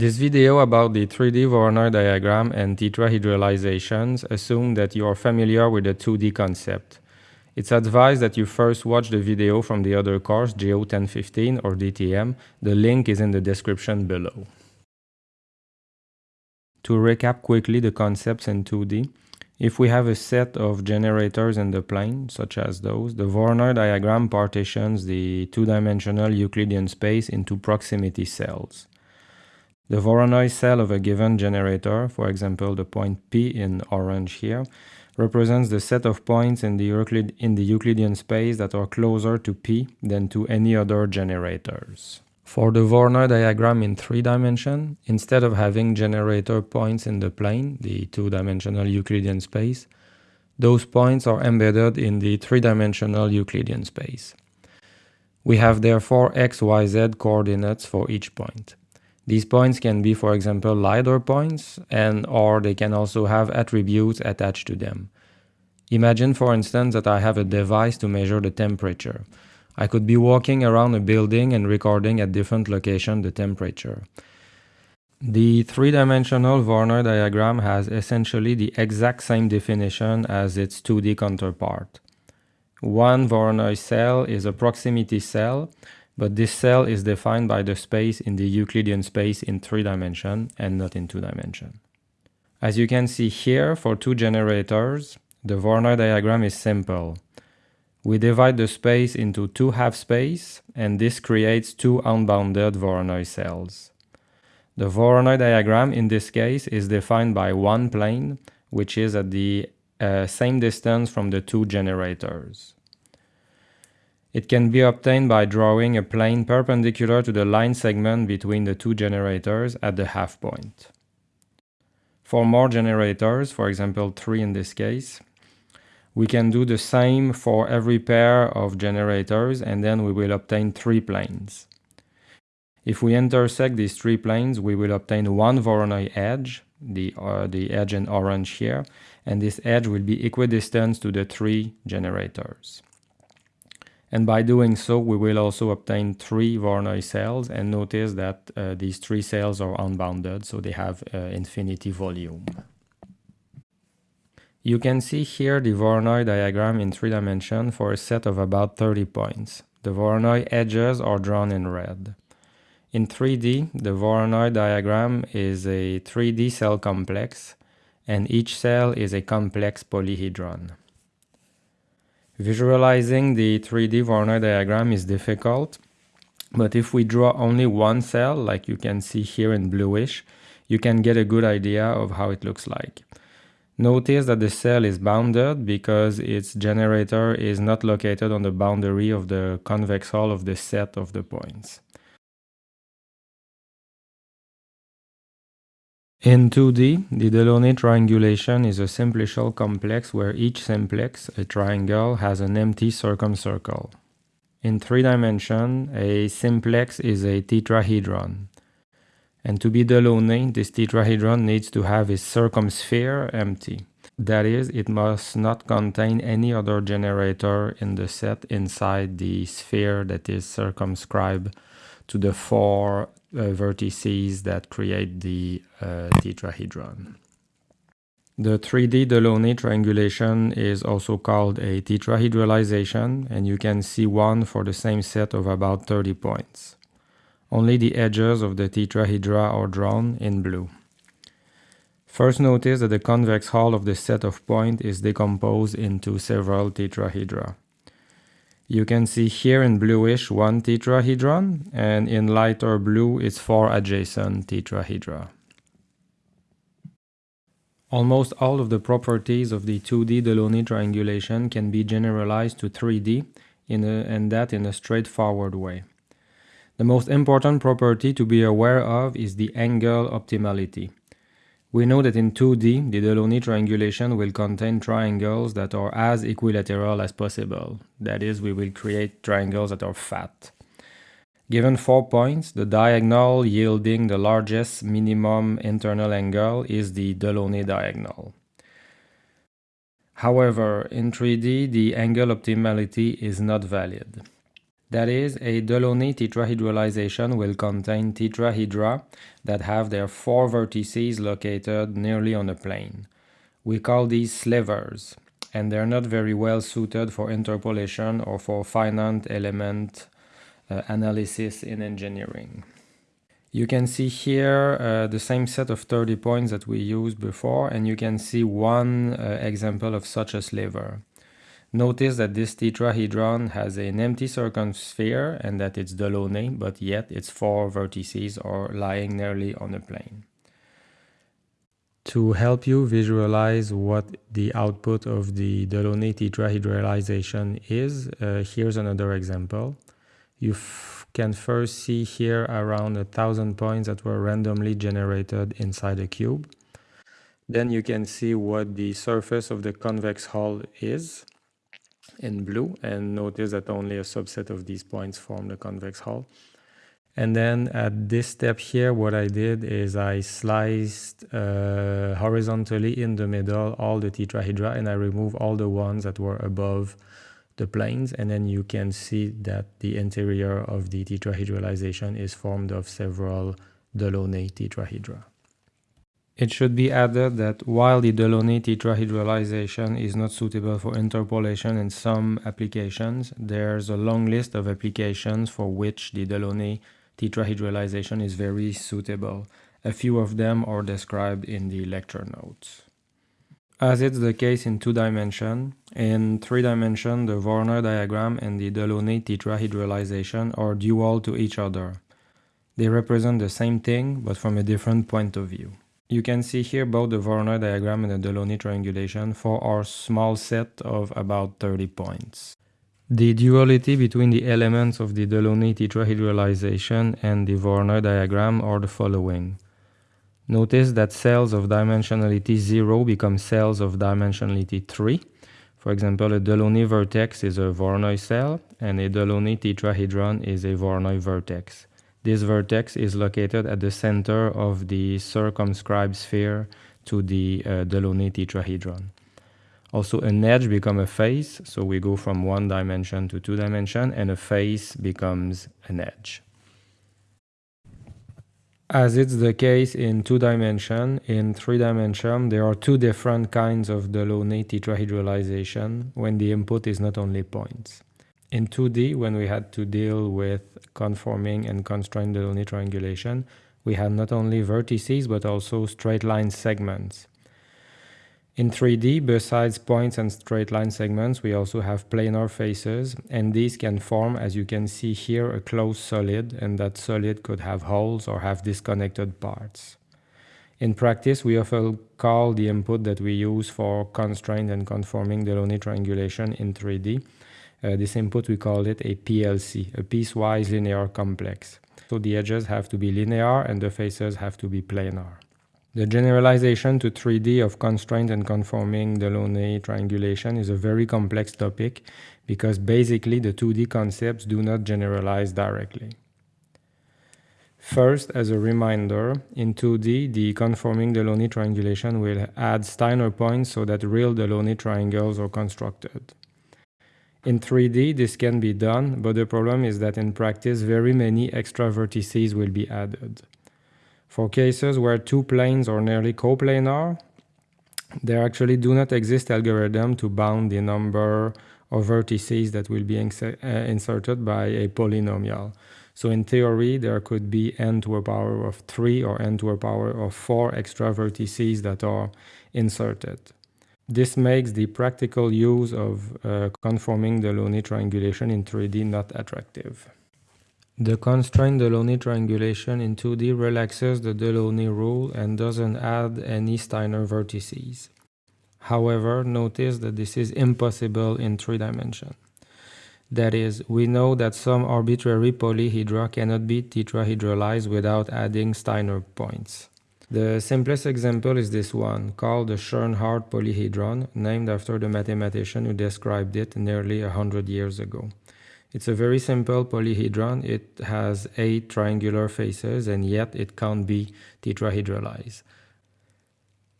This video about the 3D Voronoi diagram and tetrahedralizations assume that you are familiar with the 2D concept. It's advised that you first watch the video from the other course, GEO 1015 or DTM. The link is in the description below. To recap quickly the concepts in 2D, if we have a set of generators in the plane, such as those, the Voronoi diagram partitions the two-dimensional Euclidean space into proximity cells. The Voronoi cell of a given generator, for example the point P in orange here, represents the set of points in the, Euclid in the Euclidean space that are closer to P than to any other generators. For the Voronoi diagram in three dimension, instead of having generator points in the plane, the two-dimensional Euclidean space, those points are embedded in the three-dimensional Euclidean space. We have therefore x, y, z coordinates for each point. These points can be, for example, LiDAR points, and or they can also have attributes attached to them. Imagine, for instance, that I have a device to measure the temperature. I could be walking around a building and recording at different locations the temperature. The three-dimensional Voronoi diagram has essentially the exact same definition as its 2D counterpart. One Voronoi cell is a proximity cell, but this cell is defined by the space in the Euclidean space in three dimension and not in two dimension. As you can see here, for two generators, the Voronoi diagram is simple. We divide the space into two half space, and this creates two unbounded Voronoi cells. The Voronoi diagram in this case is defined by one plane, which is at the uh, same distance from the two generators. It can be obtained by drawing a plane perpendicular to the line segment between the two generators at the half point. For more generators, for example 3 in this case, we can do the same for every pair of generators and then we will obtain three planes. If we intersect these three planes, we will obtain one Voronoi edge, the, uh, the edge in orange here, and this edge will be equidistant to the three generators. And by doing so, we will also obtain three Voronoi cells and notice that uh, these three cells are unbounded, so they have uh, infinity volume. You can see here the Voronoi diagram in three dimensions for a set of about 30 points. The Voronoi edges are drawn in red. In 3D, the Voronoi diagram is a 3D cell complex, and each cell is a complex polyhedron. Visualizing the 3D Voronoi diagram is difficult, but if we draw only one cell, like you can see here in bluish, you can get a good idea of how it looks like. Notice that the cell is bounded because its generator is not located on the boundary of the convex hull of the set of the points. In 2D, the Delaunay triangulation is a simplicial complex where each simplex, a triangle, has an empty circumcircle. In 3 dimension, a simplex is a tetrahedron. And to be Delaunay, this tetrahedron needs to have its circumsphere empty. That is, it must not contain any other generator in the set inside the sphere that is circumscribed to the four vertices that create the uh, tetrahedron. The 3D Delaunay triangulation is also called a tetrahedralization and you can see one for the same set of about 30 points. Only the edges of the tetrahedra are drawn in blue. First notice that the convex hull of the set of points is decomposed into several tetrahedra. You can see here in bluish one tetrahedron and in lighter blue it's four adjacent tetrahedra. Almost all of the properties of the 2D Delaunay triangulation can be generalized to 3D in a, and that in a straightforward way. The most important property to be aware of is the angle optimality. We know that in 2D, the Delaunay triangulation will contain triangles that are as equilateral as possible. That is, we will create triangles that are fat. Given four points, the diagonal yielding the largest minimum internal angle is the Delaunay diagonal. However, in 3D, the angle optimality is not valid. That is, a Delaunay tetrahedralization will contain tetrahedra that have their four vertices located nearly on a plane. We call these slivers, and they're not very well suited for interpolation or for finite element uh, analysis in engineering. You can see here uh, the same set of 30 points that we used before and you can see one uh, example of such a sliver. Notice that this tetrahedron has an empty circumsphere and that it's Delaunay, but yet its four vertices are lying nearly on a plane. To help you visualize what the output of the Delaunay tetrahedralization is, uh, here's another example. You can first see here around a thousand points that were randomly generated inside a cube. Then you can see what the surface of the convex hull is in blue and notice that only a subset of these points form the convex hull. And then at this step here, what I did is I sliced uh, horizontally in the middle all the tetrahedra and I removed all the ones that were above the planes and then you can see that the interior of the tetrahedralization is formed of several Delaunay tetrahedra. It should be added that while the Delaunay tetrahedralization is not suitable for interpolation in some applications, there's a long list of applications for which the Delaunay tetrahedralization is very suitable. A few of them are described in the lecture notes. As it's the case in two dimension, in three dimension the Voronoi diagram and the Delaunay tetrahedralization are dual to each other. They represent the same thing but from a different point of view. You can see here both the Voronoi diagram and the Delaunay triangulation for our small set of about 30 points. The duality between the elements of the Delaunay tetrahedralization and the Voronoi diagram are the following. Notice that cells of dimensionality 0 become cells of dimensionality 3. For example, a Delaunay vertex is a Voronoi cell and a Delaunay tetrahedron is a Voronoi vertex. This vertex is located at the center of the circumscribed sphere to the uh, Delaunay tetrahedron. Also, an edge becomes a face, so we go from one dimension to two dimension, and a face becomes an edge. As it's the case in two dimension, in three dimension, there are two different kinds of Delaunay tetrahedralization when the input is not only points. In 2D, when we had to deal with conforming and constrained Delaunay triangulation, we had not only vertices but also straight line segments. In 3D, besides points and straight line segments, we also have planar faces, and these can form, as you can see here, a closed solid, and that solid could have holes or have disconnected parts. In practice, we often call the input that we use for constrained and conforming Delaunay triangulation in 3D. Uh, this input, we call it a PLC, a piecewise linear complex. So the edges have to be linear and the faces have to be planar. The generalization to 3D of constraint and conforming Delaunay triangulation is a very complex topic because basically the 2D concepts do not generalize directly. First, as a reminder, in 2D, the conforming Delaunay triangulation will add Steiner points so that real Delaunay triangles are constructed. In 3D, this can be done, but the problem is that in practice, very many extra vertices will be added. For cases where two planes are nearly coplanar, there actually do not exist algorithm to bound the number of vertices that will be uh, inserted by a polynomial. So in theory, there could be n to a power of 3 or n to a power of 4 extra vertices that are inserted. This makes the practical use of uh, conforming Delaunay triangulation in 3D not attractive. The constraint Delaunay triangulation in 2D relaxes the Delaunay rule and doesn't add any Steiner vertices. However, notice that this is impossible in 3 dimension. That is, we know that some arbitrary polyhedra cannot be tetrahedralized without adding Steiner points. The simplest example is this one, called the Schoenhardt polyhedron, named after the mathematician who described it nearly a hundred years ago. It's a very simple polyhedron. It has eight triangular faces and yet it can't be tetrahedralized.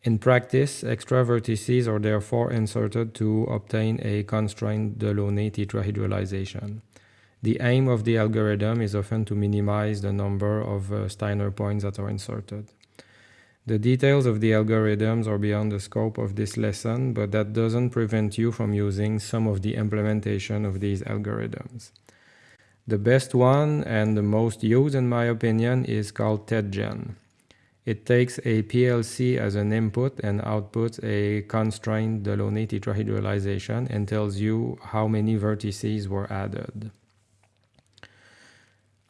In practice, extra vertices are therefore inserted to obtain a constrained Delaunay tetrahedralization. The aim of the algorithm is often to minimize the number of uh, Steiner points that are inserted. The details of the algorithms are beyond the scope of this lesson, but that doesn't prevent you from using some of the implementation of these algorithms. The best one and the most used in my opinion is called TetGen. It takes a PLC as an input and outputs a constrained Delaunay tetrahedralization and tells you how many vertices were added.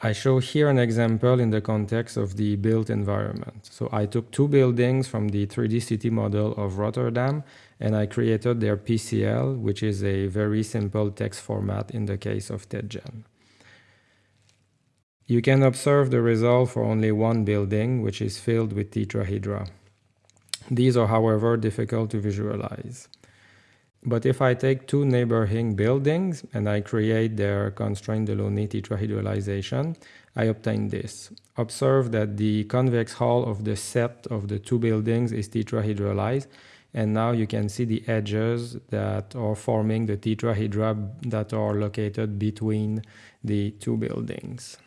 I show here an example in the context of the built environment. So I took two buildings from the 3D city model of Rotterdam and I created their PCL, which is a very simple text format in the case of TetGen. You can observe the result for only one building, which is filled with tetrahedra. These are, however, difficult to visualize. But if I take two neighboring buildings and I create their constrained Delaunay tetrahedralization, I obtain this. Observe that the convex hull of the set of the two buildings is tetrahedralized and now you can see the edges that are forming the tetrahedra that are located between the two buildings.